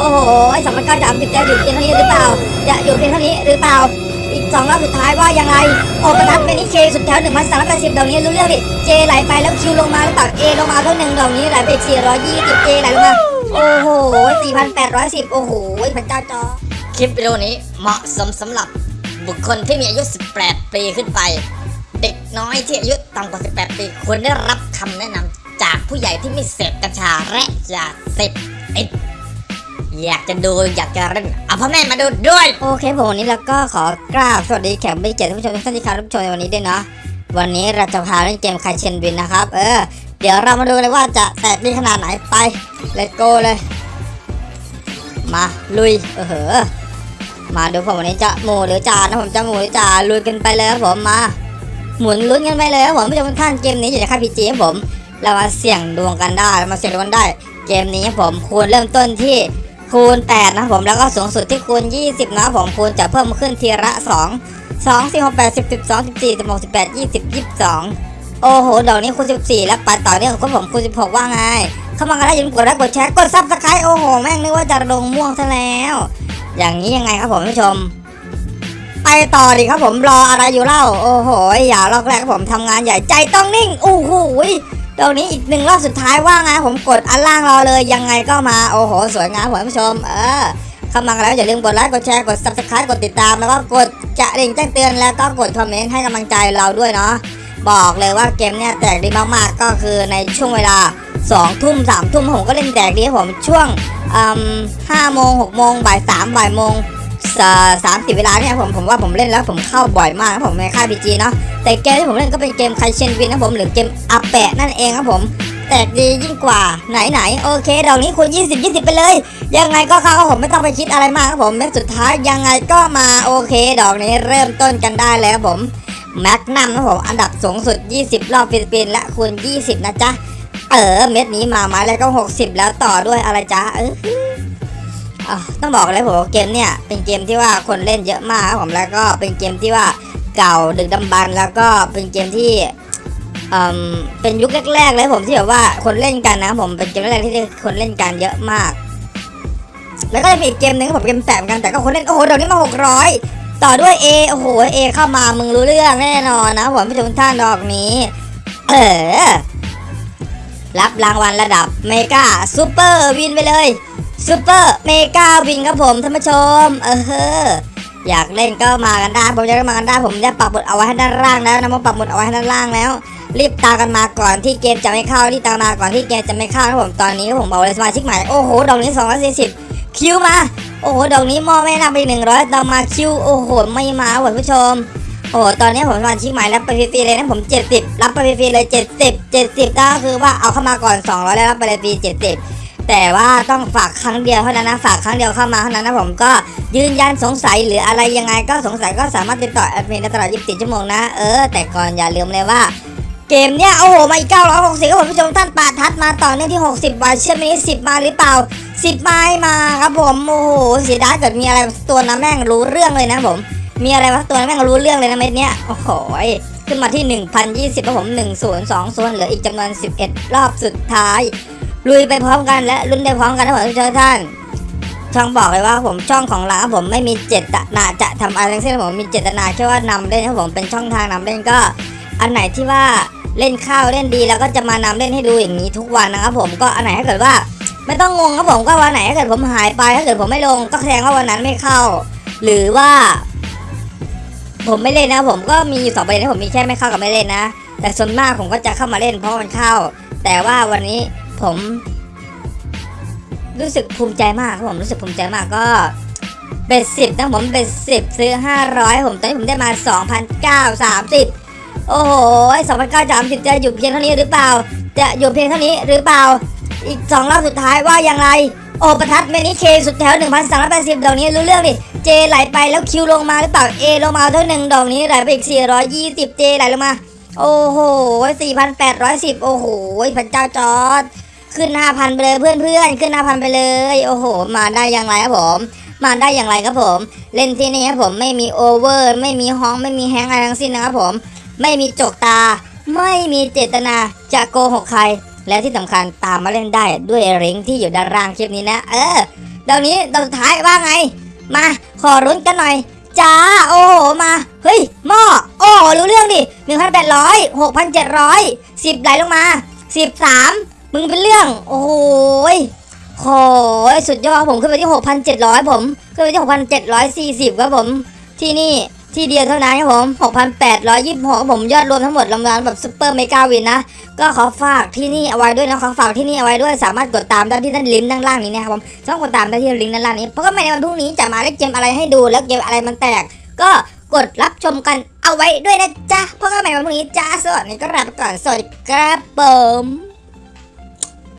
โอ้โหสองพันเก้าสามสิบจะอยู่เพียงเท่านี้หรือเปล่า จะอยู่เพียงเท่านี้หรือเปล่า อีกสองรอบสุดท้ายว่ายังไง โอประทัดเป็นนิเคสุดแถวหนึ่งพันสามร้อยแปดสิบดอกนี้รู้เรื่องดิเจไหลไปแล้วคิวลงมาหรือเปล่าเอลงมาเท่าหนึ่งดอกนี้ไหลไปอีกสี่ร้อยยี่สิบเจไหลลงมา โอ้โหสี่พันแปดร้อยสิบโอ้โหพระเจ้าจอ คลิปวิดีโอนี้เหมาะสมสำหรับบุคคลที่มีอายุ 18 ปีขึ้นไป เด็กน้อยที่อายุต่ำกว่า 18 ปีควรได้รับคำแนะนำจากผู้ใหญ่ที่ไม่เสพกัญชาและยาเสพติด อยากจะดูอยากจะเล่นเอาพ่อแม่มาดูด้วย โอเคผมวันนี้เราก็ขอกราบสวัสดีแขกไม่เกียรติท่านผู้ชมทุกท่านที่เข้ารับชมในวันนี้ด้วยเนาะวันนี้เราจะพาเล่นเกมคาเชนวินนะครับ เออ เดี๋ยวเรามาดูเลยว่าจะแตกดีขนาดไหนไป let's go เลย มาลุยเออเหอมาดูผมวันนี้จะหมูหรือจานนะผมจะหมูหรือจ่าลุยกันไปเลยครับผมมา หมุนลุ้นกันไปเลยครับผมผู้ชมทุกท่านเกมนี้อยู่ในค่ายพีจีครับผม เรามาเสี่ยงดวงกันได้มาเสี่ยงดวงกันได้ เกมนี้ครับผมคูณเริ่มต้นที่ คูณ8นะผมแล้วก็สูงสุดที่คูณ 20 นะผมคูณจะเพิ่มขึ้นทีละ 2 2 4 6 8 10 12 14 16 18 20 22 โอ้โหดอกนี้คูณ 14 แล้วไปต่อเนื่องกับผมคูณ 16 ว่าไง เข้ามากันได้อย่าลืมกดไลค์กดแชร์กด subscribe โอ้โห แม่งนึกว่าจะลงม่วงซะแล้ว อย่างนี้ยังไงครับผมผู้ชม ไปต่อดิครับผมรออะไรอยู่เล่า โอ้โหอย่าลอกแรกครับผมทำงานใหญ่ใจต้องนิ่งโอ้โห ตรงนี้อีกหนึ่งรอบสุดท้ายว่าไงผมกดอันล่างรอเลยยังไงก็มาโอ้โหสวยงามผมผู้ชม เออเข้ามาแล้วอย่าลืมกดไลค์กดแชร์กด subscribe กดติดตาม แล้วก็กดจะดิ่งแจ้งเตือนแล้วก็กดคอมเมนต์ให้กำลังใจเราด้วยเนาะบอกเลยว่าเกมเนี่ยแตกดีมากๆก็คือในช่วงเวลา2ทุ่ม3ทุ่มผมก็เล่นแตกดีผมช่วงห้าโมงหกโมงบ่ายสามบ่ายโมง สามสิบเวลาเนี่ยผมผมว่าผมเล่นแล้วผมเข้าบ่อยมากครับผมในค่าย PG เนาะแต่เกมที่ผมเล่นก็เป็นเกม Caishen Wins นะผมหรือเกมอาแปะนั่นเองครับผมแตกดียิ่งกว่าไหนไหนโอเคดอกนี้คูณ20 20 ไปเลย ยังไงก็เข้าผมไม่ต้องไปคิดอะไรมากครับผมเม็ดสุดท้ายยังไงก็มาโอเค ดอกนี้เริ่มต้นกันได้แล้วครับผมแม็กนัมครับผมอันดับสูงสุด 20 รอบ free spin และคูณ 20 นะจ๊ะ เออเม็ดนี้มาไม้แล้วก็ 60 แล้วต่อด้วยอะไรจ๊ะเอออะ ต้องบอกเลยผมว่าเกมเนี่ยเป็นเกมที่ว่าคนเล่นเยอะมากครับผมแล้วก็เป็นเกมที่ว่าเก่าดึกดำบรรพ์แล้วก็เป็นเกมที่อืมเป็นยุคแรกๆเลยผมที่แบบว่าคนเล่นกันนะครับผมเป็นเกมแรกๆที่คนเล่นกันเยอะมาก แล้วก็จะมีอีกเกมหนึ่งผมเกมแปมกันแต่ก็คนเล่นโอ้โหเดี๋ยวนี้มาหกร้อยต่อด้วย A โอ้โห A เข้ามามึงรู้เรื่องแน่นอนนะผมผู้ชมท่านดอกนี้เออรับรางวัลระดับ mega super win ไปเลย super mega win ครับผมท่านผู้ชม เออเฮ้ออยากเล่นก็มากันได้ผมจะมากันได้ผมจะปักหมุดเอาไว้ให้ด้านล่างแล้วนะผมปักหมุดเอาไว้ให้ด้านล่างแล้ว รีบตามกันมาก่อนที่เกมจะไม่เข้ารีบตามมาก่อนที่เกมจะไม่เข้าครับผมตอนนี้ผมบอกเลยสมาชิกใหม่โอ้โหดอกนี้240คิวมาโอ้โหดอกนี้มอไม่นำไป100ต่อมาคิวโอ้โหไม่มาท่านผู้ชมโอ้โหตอนนี้ผมสมาชิกใหม่รับไปฟรีๆเลยนะผม 70 รับไปฟรีๆเลย 70 70ก็คือว่าเอาเข้ามาก่อน 200 แล้วรับไปเลยฟรี70 แต่ว่าต้องฝากครั้งเดียวเท่านั้นนะฝากครั้งเดียวเข้ามาเท่านั้นนะผมก็ยืนยันสงสัยหรืออะไรยังไงก็สงสัยก็สามารถติดต่อแอดมินได้ตลอด 24 ชั่วโมงนะเออแต่ก่อนอย่าลืมเลยว่าเกมเนี้ยโอ้โหมาอีก960ครับผมผู้ชมท่านปาทัดมาต่อเนื่องที่ 60วันเชื่อมนี่10 มาหรือเปล่า 10 มาให้มาครับผมโอ้โหเสียดายเกิดมีอะไรตัวนะแม่งรู้เรื่องเลยนะผม มีอะไรวะตัวนั้นแม่งรู้เรื่องเลยนะเม็ดเนี้ยโอ้โหขึ้นมาที่ 1,020ครับผม1 0 2ส่วนเหลืออีกจำนวน 11 รอบสุดท้าย ลุยไปพร้อมกันและลุ้นไปพร้อมกันนะผมทุกท่านช่องบอกเลยว่าผมช่องของเราครับผมไม่มีเจตนาจะทำอะไรทั้งสิ้นผมมีเจตนาแค่ว่านำเล่นครับผมเป็นช่องทางนำเล่นก็ อันไหนที่ว่าเล่นข้าวเล่นดีแล้วก็จะมานำเล่นให้ดูอย่างนี้ทุกวันนะครับผมก็อันไหนถ้าเกิดว่า ไม่ต้องงงครับผมก็วันไหนถ้าเกิดผมหายไปถ้าเกิดผมไม่ลงก็แสดงว่าวันนั้นไม่เข้า หรือว่า ผมไม่เล่นนะผมก็มีอยู่สองประเด็นที่ผมมีแค่ไม่เข้ากับไม่เล่นนะแต่ส่วนมากผมก็จะเข้ามาเล่นเพราะมันเข้า แต่ว่าวันนี้ ผม รู้สึกภูมิใจมากครับผมรู้สึกภูมิใจมากก็เบ็ดสิบนะผมเบ็ดสิบซื้อห้าร้อยผมตอนนี้ผมได้มาสองพันเก้าสามสิบโอ้โหสองพันเก้าสามสิบจะอยู่เพียงเท่านี้หรือเปล่า จะอยู่เพียงเท่านี้หรือเปล่า อีกสองรอบสุดท้ายว่าอย่างไรโอประทัดเมนิเคสุดแถวหนึ่งพันสามร้อยแปดสิบดอกนี้รู้เรื่องดิ เจไหลไปแล้วคิวลงมาหรือเปล่า เอลงมาเท่าหนึ่งดอกนี้ไหลไปอีกสี่ร้อยยี่สิบเจไหลลงมา โอ้โหสี่พันแปดร้อยสิบโอ้โห พระเจ้าจอร์ด ขึ้นห้าพันไปเลยเพื่อนเพื่อนๆขึ้นห้าพันไปเลย โอ้โห มาได้อย่างไรครับผม มาได้อย่างไรครับผม เล่นที่นี่ครับผมไม่มีโอเวอร์ ไม่มีฮอง ไม่มีแฮงอะไรทั้งสิ้นนะครับผม ไม่มีจกตา ไม่มีเจตนาจะโกหกใคร และที่สำคัญตามมาเล่นได้ด้วยลิงก์ที่อยู่ด้านล่างคลิปนี้นะ เออดอกนี้ดอกสุดท้ายว่าไง มาขอลุ้นกันหน่อยจ้าโอ้โหมาเฮ้ยหม้อโอ้รู้เรื่องดิหนึ่งพันแปดร้อยหกพันเจ็ดร้อยสิบไหลลงมาสิบสาม มึงเป็นเรื่อง โอ้โหยโหยสุดยอดผมขึ้นไปที่หกพันเจ็ดร้อยผม ขึ้นไปที่หกพันเจ็ดร้อยสี่สิบครับผม ที่นี่ที่เดียวเท่านั้นครับผมหกพันแปดร้อยยี่สิบหกผมยอดรวมทั้งหมดรวมแล้วแบบ super mega win นะ ก็ขอฝากที่นี่เอาไว้ด้วยนะ ขอฝากที่นี่เอาไว้ด้วย สามารถกดตามได้ที่ด้านลิงก์ด้านล่างนี้นะครับผมต้องกดตามได้ที่ลิงก์ด้านล่างนี้ เพราะก็ไม่ในวันพรุ่งนี้จะมาเล่นเกมอะไรให้ดู แล้วเกมอะไรมันแตก ก็กดรับชมกันเอาไว้ด้วยนะจ๊ะ เพราะก็ไม่ในวันพรุ่งนี้จ้า สวัสดีครับก่อน สวัสดีครับผม